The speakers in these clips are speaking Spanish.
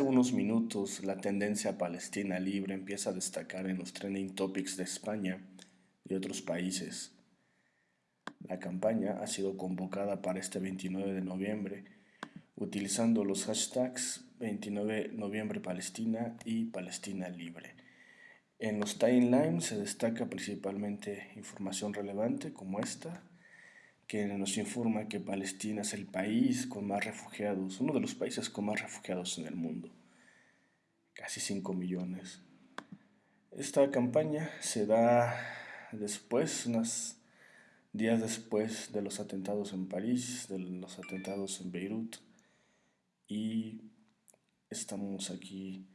unos minutos la tendencia palestina libre empieza a destacar en los trending topics de España y otros países. La campaña ha sido convocada para este 29 de noviembre utilizando los hashtags 29 noviembre Palestina y Palestina libre. En los timelines se destaca principalmente información relevante como esta, que nos informa que Palestina es el país con más refugiados, uno de los países con más refugiados en el mundo, casi 5 millones. Esta campaña se da después, unos días después de los atentados en París, de los atentados en Beirut, y estamos aquí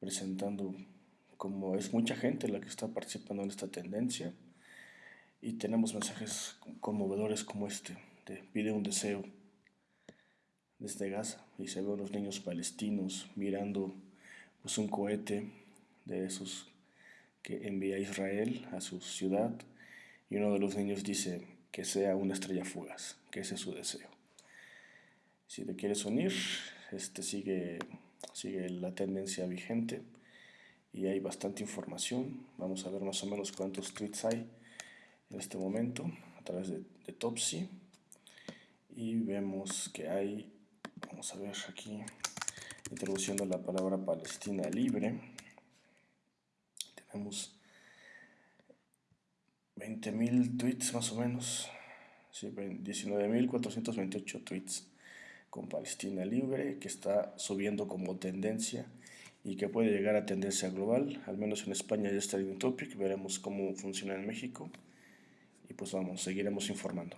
presentando como es mucha gente la que está participando en esta tendencia y tenemos mensajes conmovedores como este, de pide un deseo desde Gaza y se ven los niños palestinos mirando pues, un cohete de esos que envía Israel a su ciudad y uno de los niños dice que sea una estrella fugaz, que ese es su deseo. Si te quieres unir, este sigue, sigue la tendencia vigente y hay bastante información. Vamos a ver más o menos cuántos tweets hay en este momento a través de, de Topsy. Y vemos que hay, vamos a ver aquí, introduciendo la palabra Palestina libre, tenemos 20.000 tweets más o menos, sí, 19.428 tweets con Palestina libre que está subiendo como tendencia y que puede llegar a tendencia global, al menos en España ya está en topic, veremos cómo funciona en México pues vamos, seguiremos informando.